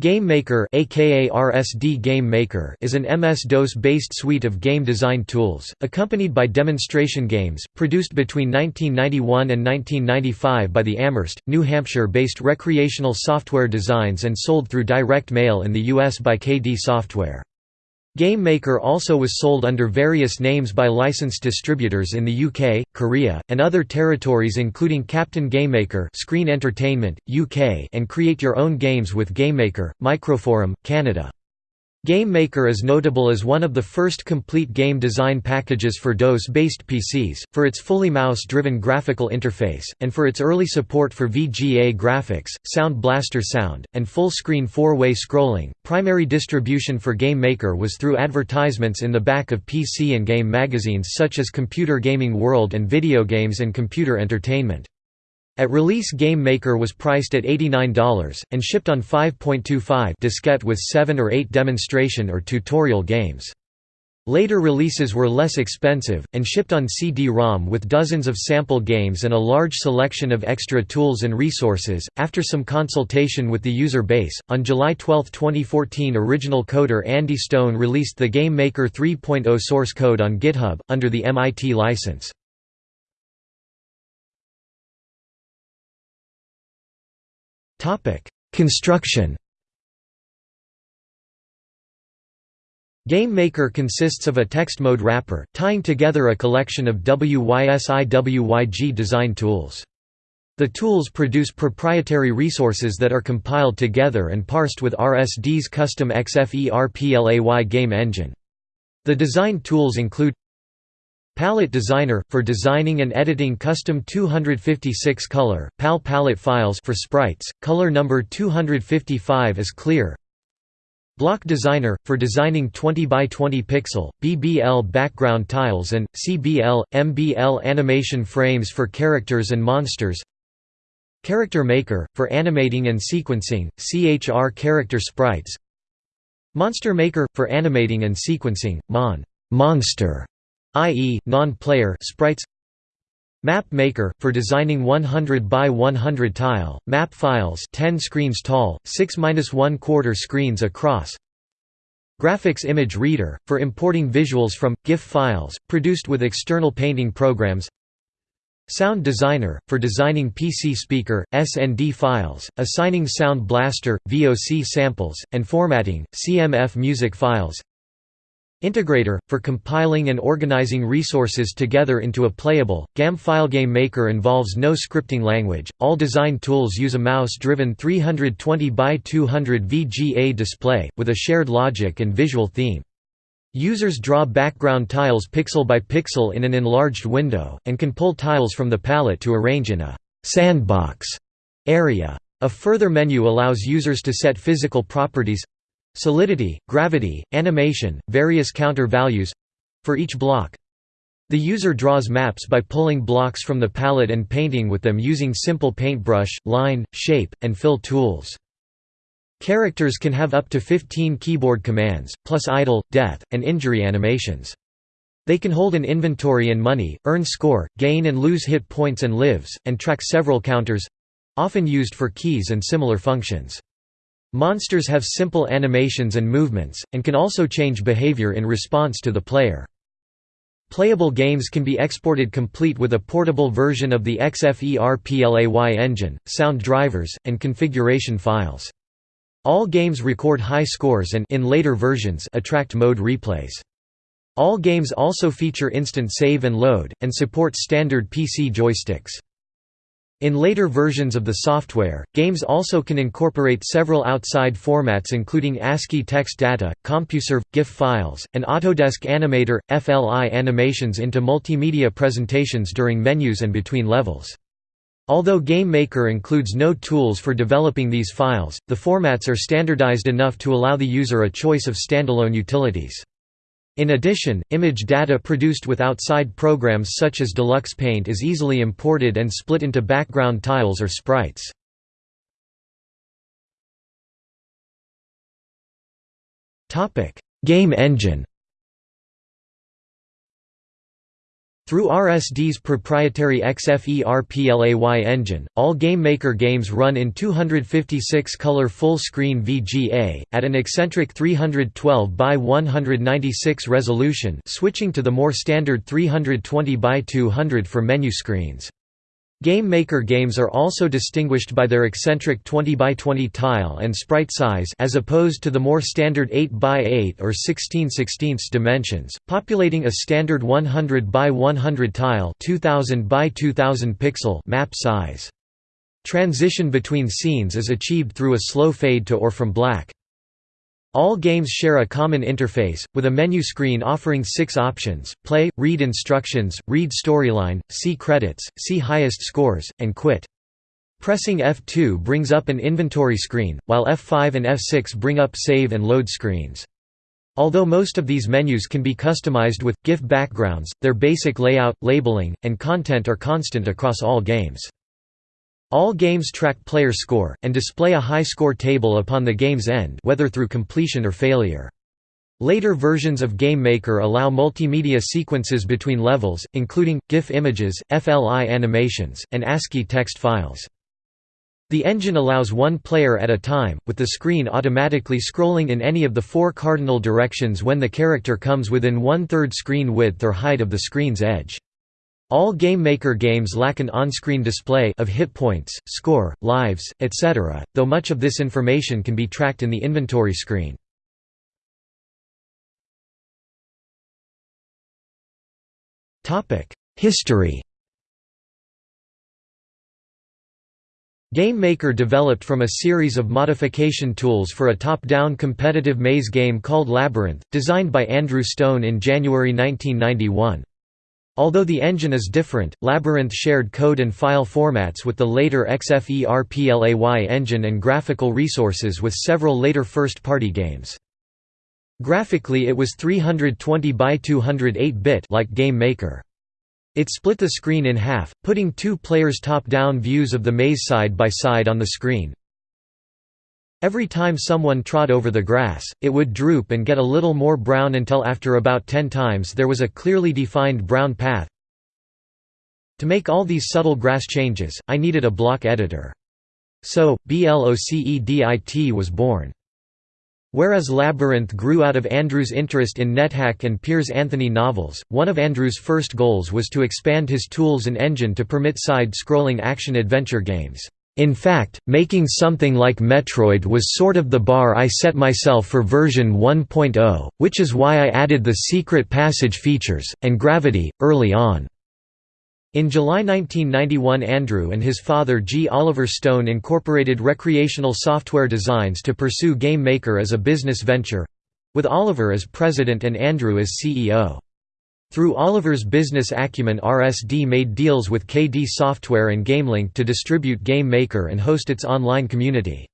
GameMaker aka RSD Game Maker is an MS-DOS-based suite of game design tools, accompanied by demonstration games, produced between 1991 and 1995 by the Amherst, New Hampshire-based Recreational Software Designs and sold through direct mail in the US by KD Software. Game Maker also was sold under various names by licensed distributors in the UK, Korea, and other territories including Captain GameMaker Screen Entertainment, UK and Create Your Own Games with GameMaker, Microforum, Canada. Game Maker is notable as one of the first complete game design packages for DOS-based PCs, for its fully mouse-driven graphical interface, and for its early support for VGA graphics, Sound Blaster sound, and full-screen four-way scrolling. Primary distribution for Game Maker was through advertisements in the back of PC and game magazines such as Computer Gaming World and Video Games and Computer Entertainment. At release Game Maker was priced at $89, and shipped on 5.25 diskette with 7 or 8 demonstration or tutorial games. Later releases were less expensive, and shipped on CD-ROM with dozens of sample games and a large selection of extra tools and resources. After some consultation with the user base, on July 12, 2014 original coder Andy Stone released the Game Maker 3.0 source code on GitHub, under the MIT license. Topic: Construction. Game Maker consists of a text mode wrapper, tying together a collection of WYSIWYG design tools. The tools produce proprietary resources that are compiled together and parsed with RSD's custom XFERPLAY game engine. The design tools include Palette Designer – for designing and editing custom 256-color, PAL palette files for sprites, color number 255 is clear. Block Designer – for designing 20 by 20 pixel, BBL background tiles and, CBL, MBL animation frames for characters and monsters. Character Maker – for animating and sequencing, CHR character sprites. Monster Maker – for animating and sequencing, MON monster i.e., non-player sprites Map Maker for designing 100 by 100 tile map files, 10 screens tall, 6-1 quarter screens across. Graphics Image Reader for importing visuals from GIF files produced with external painting programs. Sound Designer for designing PC speaker SND files, assigning Sound Blaster VOC samples and formatting CMF music files. Integrator, for compiling and organizing resources together into a playable, GAM FileGame Maker involves no scripting language. All design tools use a mouse-driven 320 by 200 VGA display, with a shared logic and visual theme. Users draw background tiles pixel by pixel in an enlarged window, and can pull tiles from the palette to arrange in a «sandbox» area. A further menu allows users to set physical properties solidity, gravity, animation, various counter values for each block. The user draws maps by pulling blocks from the palette and painting with them using simple paintbrush, line, shape, and fill tools. Characters can have up to 15 keyboard commands, plus idle, death, and injury animations. They can hold an inventory and money, earn score, gain and lose hit points and lives, and track several counters—often used for keys and similar functions. Monsters have simple animations and movements, and can also change behavior in response to the player. Playable games can be exported complete with a portable version of the XFERPLAY engine, sound drivers, and configuration files. All games record high scores and in later versions attract mode replays. All games also feature instant save and load, and support standard PC joysticks. In later versions of the software, games also can incorporate several outside formats including ASCII text data, CompuServe, GIF files, and Autodesk Animator, FLI animations into multimedia presentations during menus and between levels. Although Game Maker includes no tools for developing these files, the formats are standardized enough to allow the user a choice of standalone utilities. In addition, image data produced with outside programs such as Deluxe Paint is easily imported and split into background tiles or sprites. Game engine Through RSD's proprietary XFERPLAY engine, all GameMaker games run in 256-color full-screen VGA, at an eccentric 312 by 196 resolution switching to the more standard 320 by 200 for menu screens. Game Maker games are also distinguished by their eccentric 20 by 20 tile and sprite size as opposed to the more standard 8 by 8 or 16 16 dimensions, populating a standard 100 by 100 tile 2000 by 2000 pixel map size. Transition between scenes is achieved through a slow fade to or from black. All games share a common interface, with a menu screen offering six options, play, read instructions, read storyline, see credits, see highest scores, and quit. Pressing F2 brings up an inventory screen, while F5 and F6 bring up save and load screens. Although most of these menus can be customized with, GIF backgrounds, their basic layout, labeling, and content are constant across all games. All games track player score, and display a high score table upon the game's end whether through completion or failure. Later versions of GameMaker allow multimedia sequences between levels, including, GIF images, FLI animations, and ASCII text files. The engine allows one player at a time, with the screen automatically scrolling in any of the four cardinal directions when the character comes within one-third screen width or height of the screen's edge. All GameMaker games lack an on-screen display of hit points, score, lives, etc., though much of this information can be tracked in the inventory screen. History GameMaker developed from a series of modification tools for a top-down competitive maze game called Labyrinth, designed by Andrew Stone in January 1991. Although the engine is different, Labyrinth shared code and file formats with the later XFERPLAY engine and graphical resources with several later first-party games. Graphically it was 320 by 208-bit like Game Maker. It split the screen in half, putting two players' top-down views of the maze side by side on the screen, Every time someone trod over the grass, it would droop and get a little more brown until after about 10 times there was a clearly defined brown path. To make all these subtle grass changes, I needed a block editor. So, BLOCEDIT was born. Whereas Labyrinth grew out of Andrew's interest in NetHack and Piers Anthony novels, one of Andrew's first goals was to expand his tools and engine to permit side-scrolling action-adventure games. In fact, making something like Metroid was sort of the bar I set myself for version 1.0, which is why I added the secret passage features, and gravity, early on. In July 1991 Andrew and his father G. Oliver Stone incorporated recreational software designs to pursue Game Maker as a business venture—with Oliver as president and Andrew as CEO. Through Oliver's business acumen RSD made deals with KD Software and GameLink to distribute Game Maker and host its online community.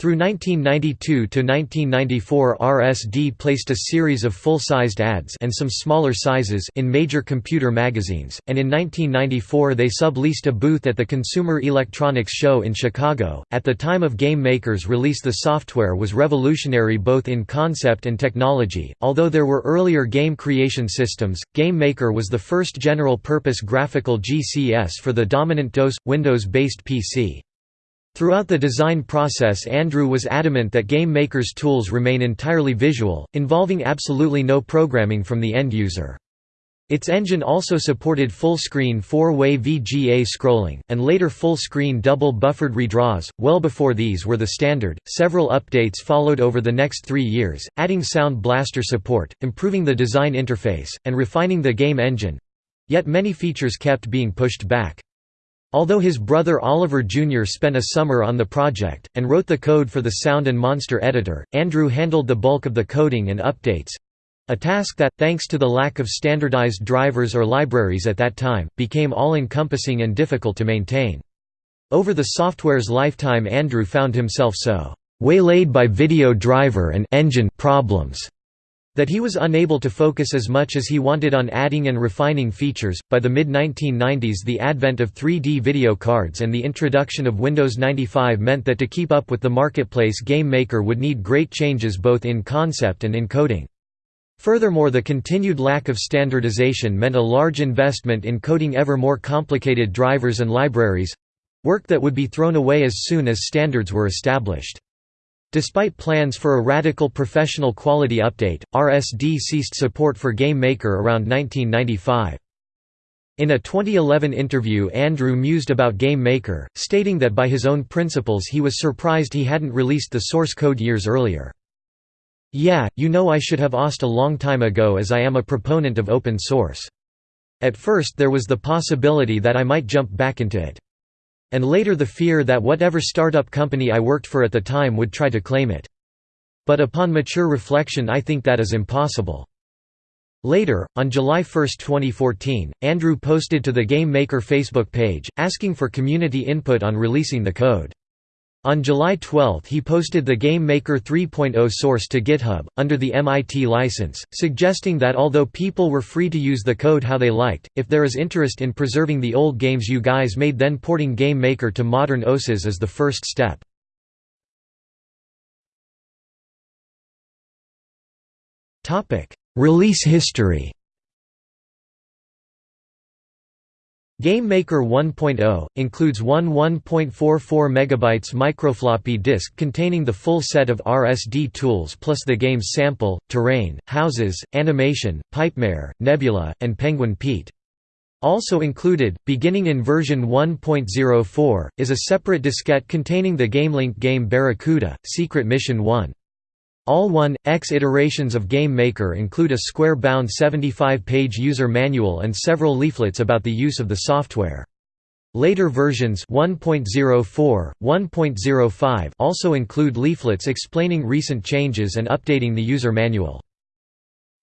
Through 1992 to 1994, RSD placed a series of full-sized ads and some smaller sizes in major computer magazines, and in 1994 they subleased a booth at the Consumer Electronics Show in Chicago. At the time of Game Maker's release the software was revolutionary both in concept and technology. Although there were earlier game creation systems, Game Maker was the first general-purpose graphical GCS for the dominant DOS, Windows-based PC. Throughout the design process Andrew was adamant that Game Maker's tools remain entirely visual, involving absolutely no programming from the end user. Its engine also supported full-screen four-way VGA scrolling, and later full-screen double-buffered redraws. Well before these were the standard, several updates followed over the next three years, adding Sound Blaster support, improving the design interface, and refining the game engine—yet many features kept being pushed back. Although his brother Oliver Jr. spent a summer on the project, and wrote the code for the Sound and Monster editor, Andrew handled the bulk of the coding and updates—a task that, thanks to the lack of standardized drivers or libraries at that time, became all-encompassing and difficult to maintain. Over the software's lifetime Andrew found himself so waylaid by video driver and engine problems that he was unable to focus as much as he wanted on adding and refining features. By the mid 1990s, the advent of 3D video cards and the introduction of Windows 95 meant that to keep up with the marketplace Game Maker would need great changes both in concept and in coding. Furthermore the continued lack of standardization meant a large investment in coding ever more complicated drivers and libraries—work that would be thrown away as soon as standards were established. Despite plans for a radical professional quality update, RSD ceased support for Game Maker around 1995. In a 2011 interview Andrew mused about Game Maker, stating that by his own principles he was surprised he hadn't released the source code years earlier. Yeah, you know I should have asked a long time ago as I am a proponent of open source. At first there was the possibility that I might jump back into it. And later the fear that whatever startup company I worked for at the time would try to claim it. But upon mature reflection I think that is impossible. Later, on July 1, 2014, Andrew posted to the Game Maker Facebook page, asking for community input on releasing the code. On July 12 he posted the Game Maker 3.0 source to GitHub, under the MIT license, suggesting that although people were free to use the code how they liked, if there is interest in preserving the old games you guys made then porting Game Maker to modern OSes is the first step. Release history GameMaker 1.0 includes one 1.44 MB microfloppy disk containing the full set of RSD tools plus the game's sample, terrain, houses, animation, Pipemare, Nebula, and Penguin Pete. Also included, beginning in version 1.04, is a separate diskette containing the GameLink game Barracuda, Secret Mission 1. All 1.x iterations of Game Maker include a square-bound 75-page user manual and several leaflets about the use of the software. Later versions 1.04, 1.05 also include leaflets explaining recent changes and updating the user manual.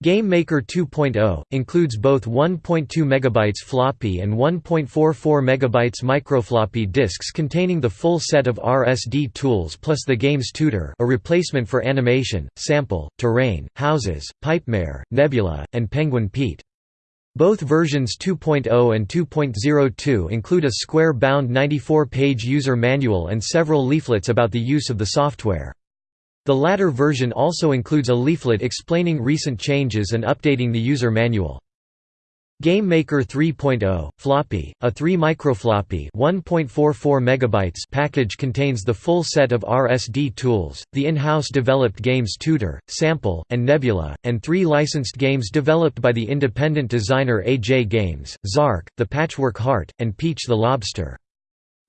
Game Maker 2.0 includes both 1.2 MB floppy and 1.44 MB microfloppy disks containing the full set of RSD tools plus the game's tutor, a replacement for animation, sample, terrain, houses, Pipemare, Nebula, and Penguin Pete. Both versions 2.0 and 2.02 include a square-bound 94-page user manual and several leaflets about the use of the software. The latter version also includes a leaflet explaining recent changes and updating the user manual. Game Maker 3.0 floppy, a 3 microfloppy 1.44 megabytes package contains the full set of RSD tools, the in-house developed games Tutor, Sample, and Nebula, and three licensed games developed by the independent designer AJ Games, Zark, The Patchwork Heart, and Peach the Lobster.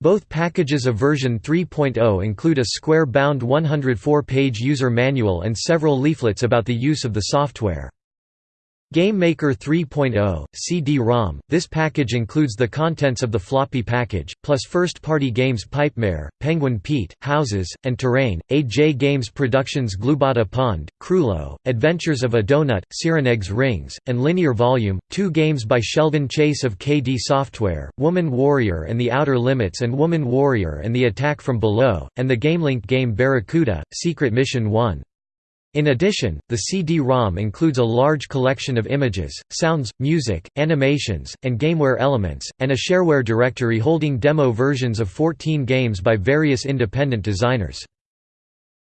Both packages of version 3.0 include a square-bound 104-page user manual and several leaflets about the use of the software. Game Maker 3.0, CD-ROM, this package includes the contents of the floppy package, plus first-party games Pipemare, Penguin Pete, Houses, and Terrain, AJ Games Productions Glubata Pond, Crulo, Adventures of a Donut, Cyrenaics Rings, and Linear Volume, two games by Sheldon Chase of KD Software, Woman Warrior and the Outer Limits and Woman Warrior and the Attack from Below, and the GameLink game Barracuda, Secret Mission 1. In addition, the CD-ROM includes a large collection of images, sounds, music, animations, and gameware elements, and a shareware directory holding demo versions of 14 games by various independent designers.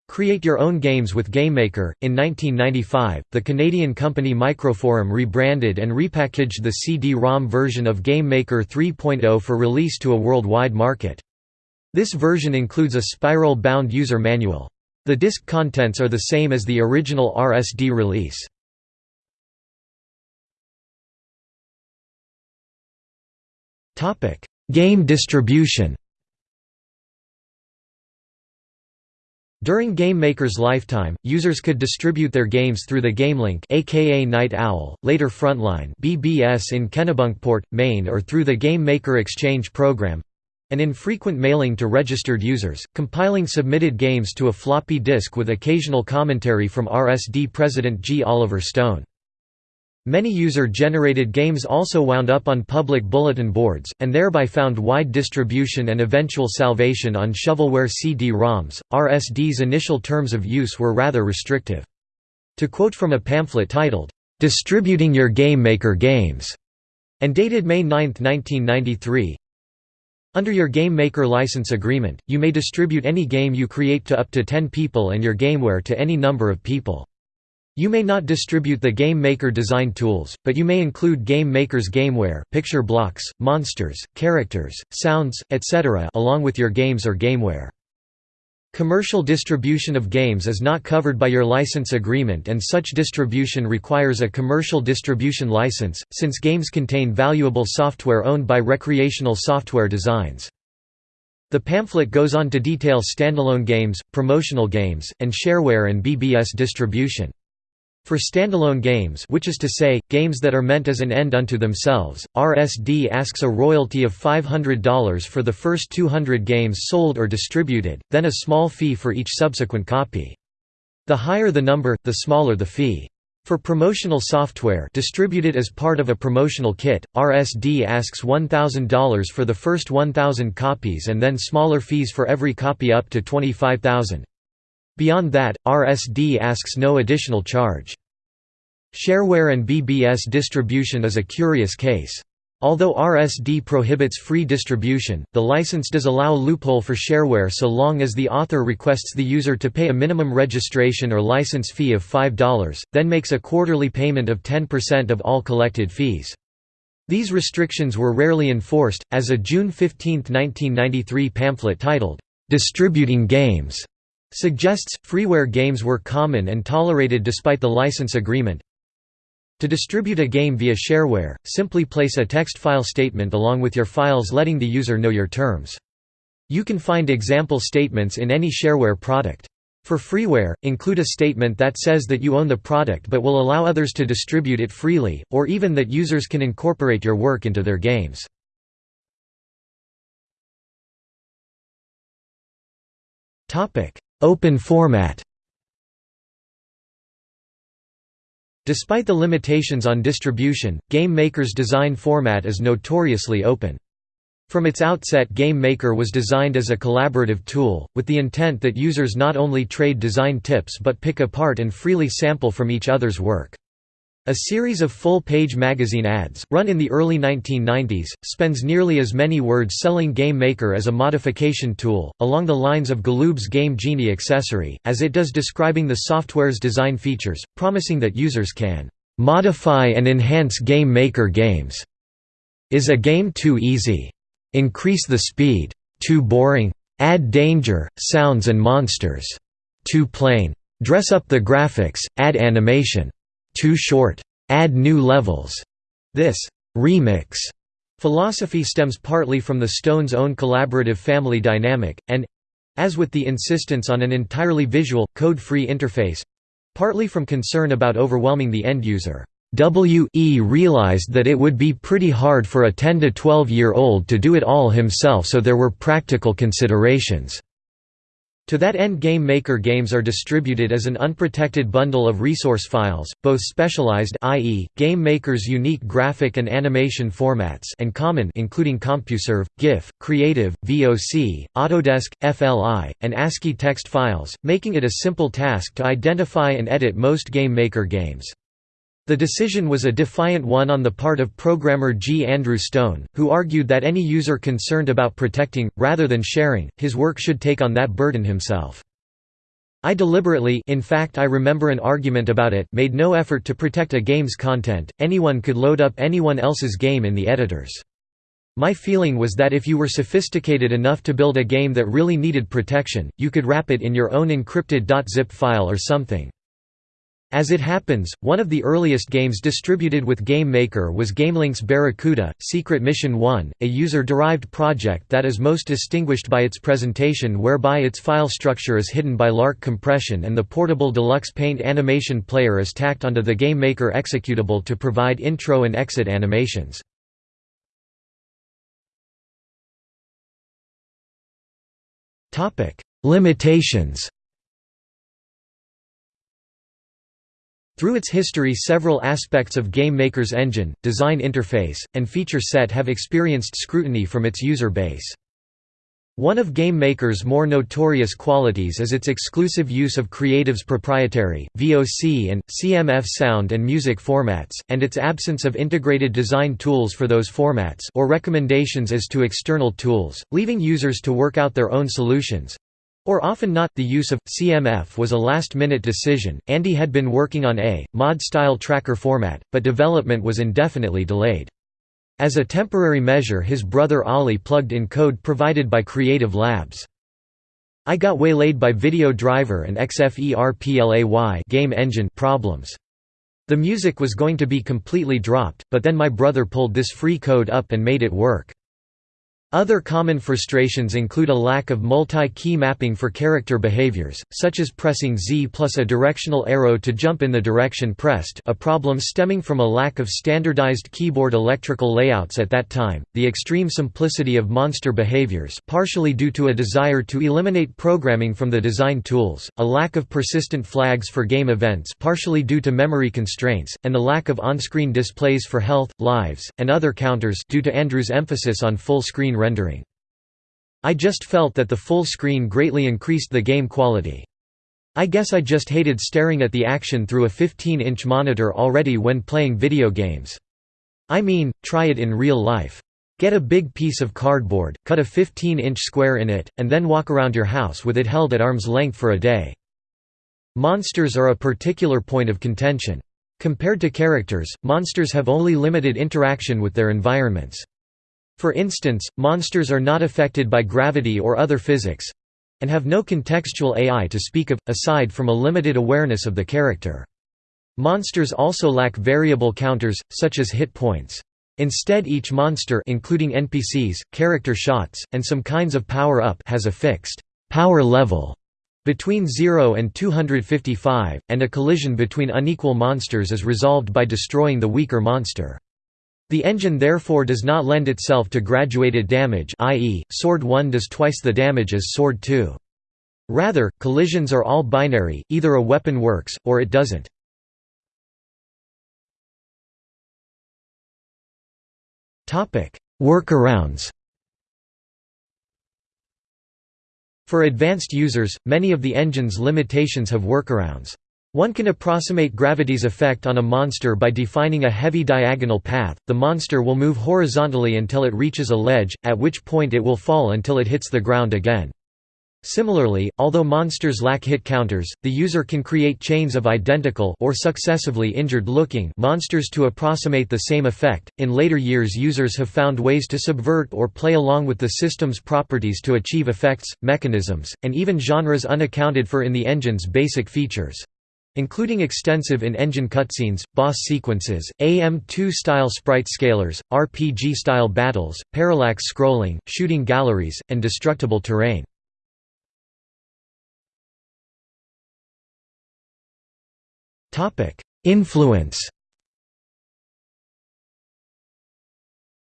Create your own games with GameMaker. In 1995, the Canadian company Microforum rebranded and repackaged the CD-ROM version of GameMaker 3.0 for release to a worldwide market. This version includes a spiral-bound user manual. The disk contents are the same as the original RSD release. Game distribution During GameMaker's lifetime, users could distribute their games through the GameLink aka Night Owl, later Frontline BBS in Kennebunkport, Maine or through the GameMaker Exchange program, an infrequent mailing to registered users, compiling submitted games to a floppy disk with occasional commentary from RSD president G. Oliver Stone. Many user-generated games also wound up on public bulletin boards, and thereby found wide distribution and eventual salvation on shovelware CD-ROMs. RSD's initial terms of use were rather restrictive. To quote from a pamphlet titled, "'Distributing Your Game Maker Games' and dated May 9, 1993, under your Game Maker license agreement, you may distribute any game you create to up to 10 people and your gameware to any number of people. You may not distribute the Game Maker design tools, but you may include Game Maker's gameware, picture blocks, monsters, characters, sounds, etc. along with your games or gameware. Commercial distribution of games is not covered by your license agreement and such distribution requires a commercial distribution license, since games contain valuable software owned by recreational software designs. The pamphlet goes on to detail standalone games, promotional games, and shareware and BBS distribution. For standalone games which is to say, games that are meant as an end unto themselves, RSD asks a royalty of $500 for the first 200 games sold or distributed, then a small fee for each subsequent copy. The higher the number, the smaller the fee. For promotional software distributed as part of a promotional kit, RSD asks $1,000 for the first 1,000 copies and then smaller fees for every copy up to 25,000. Beyond that, RSD asks no additional charge. Shareware and BBS distribution is a curious case. Although RSD prohibits free distribution, the license does allow loophole for shareware so long as the author requests the user to pay a minimum registration or license fee of $5, then makes a quarterly payment of 10% of all collected fees. These restrictions were rarely enforced, as a June 15, 1993 pamphlet titled, "'Distributing Games' Suggests, freeware games were common and tolerated despite the license agreement. To distribute a game via shareware, simply place a text file statement along with your files letting the user know your terms. You can find example statements in any shareware product. For freeware, include a statement that says that you own the product but will allow others to distribute it freely, or even that users can incorporate your work into their games. Open format Despite the limitations on distribution, Game Maker's design format is notoriously open. From its outset Game Maker was designed as a collaborative tool, with the intent that users not only trade design tips but pick apart and freely sample from each other's work. A series of full-page magazine ads, run in the early 1990s, spends nearly as many words selling Game Maker as a modification tool, along the lines of Galoob's Game Genie accessory, as it does describing the software's design features, promising that users can "...modify and enhance Game Maker games." Is a game too easy? Increase the speed? Too boring? Add danger, sounds and monsters. Too plain? Dress up the graphics, add animation too short. Add new levels. This remix philosophy stems partly from the Stones' own collaborative family dynamic, and as with the insistence on an entirely visual, code-free interface partly from concern about overwhelming the end user. W.E. realized that it would be pretty hard for a 10 to 12 year old to do it all himself so there were practical considerations. To that end Game Maker games are distributed as an unprotected bundle of resource files, both specialized i.e., Game Maker's unique graphic and animation formats and common including CompuServe, GIF, Creative, VOC, Autodesk, FLI, and ASCII text files, making it a simple task to identify and edit most Game Maker games. The decision was a defiant one on the part of programmer G. Andrew Stone, who argued that any user concerned about protecting, rather than sharing, his work should take on that burden himself. I deliberately in fact I remember an argument about it made no effort to protect a game's content, anyone could load up anyone else's game in the editors. My feeling was that if you were sophisticated enough to build a game that really needed protection, you could wrap it in your own encrypted .zip file or something. As it happens, one of the earliest games distributed with Game Maker was GameLink's Barracuda, Secret Mission 1, a user-derived project that is most distinguished by its presentation whereby its file structure is hidden by LARC compression and the portable Deluxe Paint animation player is tacked onto the Game Maker executable to provide intro and exit animations. Limitations Through its history several aspects of Game Maker's engine, design interface, and feature set have experienced scrutiny from its user base. One of Game Maker's more notorious qualities is its exclusive use of Creative's proprietary, VOC and, CMF sound and music formats, and its absence of integrated design tools for those formats or recommendations as to external tools, leaving users to work out their own solutions, Or often not, the use of CMF was a last-minute decision. Andy had been working on a mod-style tracker format, but development was indefinitely delayed. As a temporary measure his brother Ollie plugged in code provided by Creative Labs. I got waylaid by Video Driver and XFERPLAY game engine problems. The music was going to be completely dropped, but then my brother pulled this free code up and made it work. Other common frustrations include a lack of multi-key mapping for character behaviors, such as pressing Z plus a directional arrow to jump in the direction pressed a problem stemming from a lack of standardized keyboard electrical layouts at that time, the extreme simplicity of monster behaviors partially due to a desire to eliminate programming from the design tools, a lack of persistent flags for game events partially due to memory constraints, and the lack of on-screen displays for health, lives, and other counters due to Andrew's emphasis on full-screen rendering. I just felt that the full screen greatly increased the game quality. I guess I just hated staring at the action through a 15-inch monitor already when playing video games. I mean, try it in real life. Get a big piece of cardboard, cut a 15-inch square in it, and then walk around your house with it held at arm's length for a day. Monsters are a particular point of contention. Compared to characters, monsters have only limited interaction with their environments. For instance, monsters are not affected by gravity or other physics—and have no contextual AI to speak of, aside from a limited awareness of the character. Monsters also lack variable counters, such as hit points. Instead each monster including NPCs, character shots, and some kinds of power-up has a fixed power level between 0 and 255, and a collision between unequal monsters is resolved by destroying the weaker monster. The engine therefore does not lend itself to graduated damage i.e., Sword 1 does twice the damage as Sword 2. Rather, collisions are all binary, either a weapon works, or it doesn't. Workarounds For advanced users, many of the engine's limitations have workarounds. One can approximate gravity's effect on a monster by defining a heavy diagonal path. The monster will move horizontally until it reaches a ledge, at which point it will fall until it hits the ground again. Similarly, although monsters lack hit counters, the user can create chains of identical or successively injured-looking monsters to approximate the same effect. In later years, users have found ways to subvert or play along with the system's properties to achieve effects, mechanisms, and even genres unaccounted for in the engine's basic features including extensive in-engine cutscenes, boss sequences, AM2-style sprite scalers, RPG-style battles, parallax scrolling, shooting galleries, and destructible terrain. Influence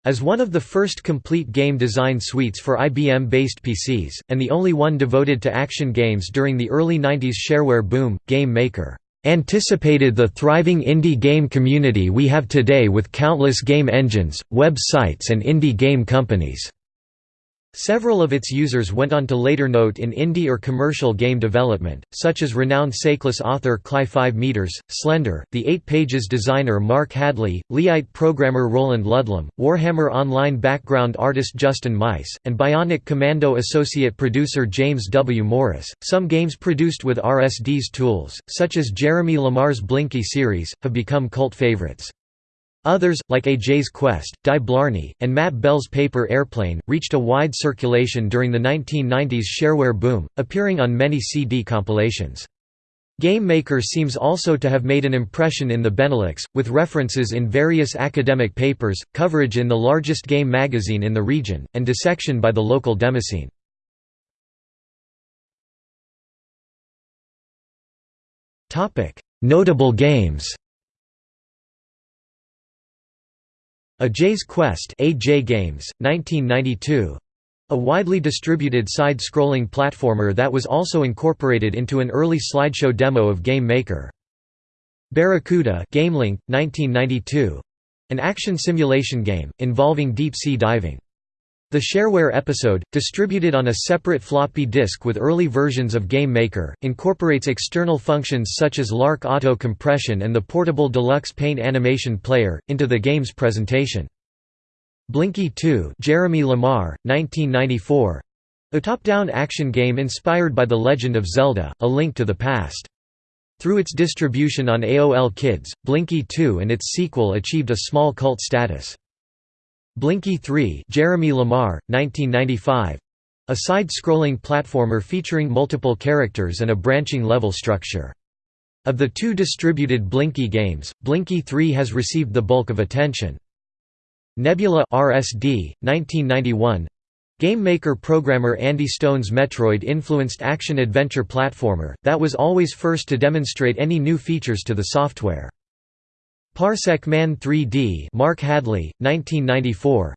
As one of the first complete game design suites for IBM-based PCs, and the only one devoted to action games during the early 90s shareware boom, Game Maker anticipated the thriving indie game community we have today with countless game engines, web sites and indie game companies. Several of its users went on to later note in indie or commercial game development, such as renowned Seiklus author Cly 5 meters, Slender, the 8 Pages designer Mark Hadley, Leite programmer Roland Ludlam, Warhammer Online background artist Justin Mice, and Bionic Commando associate producer James W. Morris. Some games produced with RSD's tools, such as Jeremy Lamar's Blinky series, have become cult favorites. Others, like A.J.'s Quest, Di Blarney, and Matt Bell's Paper Airplane, reached a wide circulation during the 1990s shareware boom, appearing on many CD compilations. Game Maker seems also to have made an impression in the Benelux, with references in various academic papers, coverage in the largest game magazine in the region, and dissection by the local demoscene. Notable games A.J.'s Quest AJ Games, 1992. A widely distributed side-scrolling platformer that was also incorporated into an early slideshow demo of Game Maker. Barracuda GameLink, 1992. An action simulation game, involving deep-sea diving. The shareware episode, distributed on a separate floppy disk with early versions of Game Maker, incorporates external functions such as LARC Auto Compression and the portable Deluxe Paint Animation Player, into the game's presentation. Blinky 2 Jeremy Lamar, 1994. A top-down action game inspired by The Legend of Zelda, A Link to the Past. Through its distribution on AOL Kids, Blinky 2 and its sequel achieved a small cult status. Blinky 3 Jeremy Lamar, 1995. A side-scrolling platformer featuring multiple characters and a branching level structure. Of the two distributed Blinky games, Blinky 3 has received the bulk of attention. Nebula RSD, 1991 Game Maker programmer Andy Stone's Metroid-influenced action-adventure platformer, that was always first to demonstrate any new features to the software. Parsec Man 3D Mark Hadley, 1994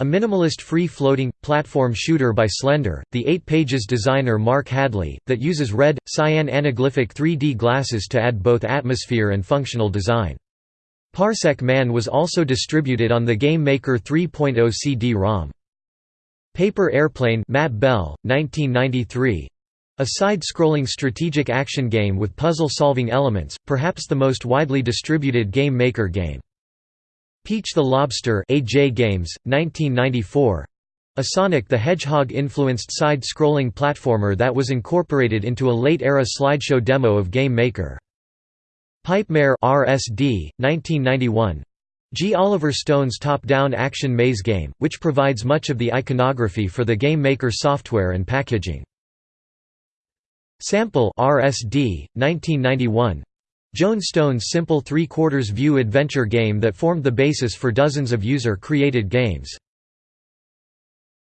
a minimalist free-floating, platform shooter by Slender, the 8 Pages designer Mark Hadley, that uses red, cyan anaglyphic 3D glasses to add both atmosphere and functional design. Parsec Man was also distributed on the Game Maker 3.0 CD-ROM. Paper Airplane Matt Bell, 1993. A side-scrolling strategic action game with puzzle-solving elements, perhaps the most widely distributed Game Maker game. Peach the Lobster AJ Games, 1994. A Sonic the Hedgehog-influenced side-scrolling platformer that was incorporated into a late-era slideshow demo of Game Maker. Pipemare RSD, 1991. G. Oliver Stone's top-down action maze game, which provides much of the iconography for the Game Maker software and packaging. Sample RSD, 1991. Joan Stone's simple three-quarters view adventure game that formed the basis for dozens of user-created games.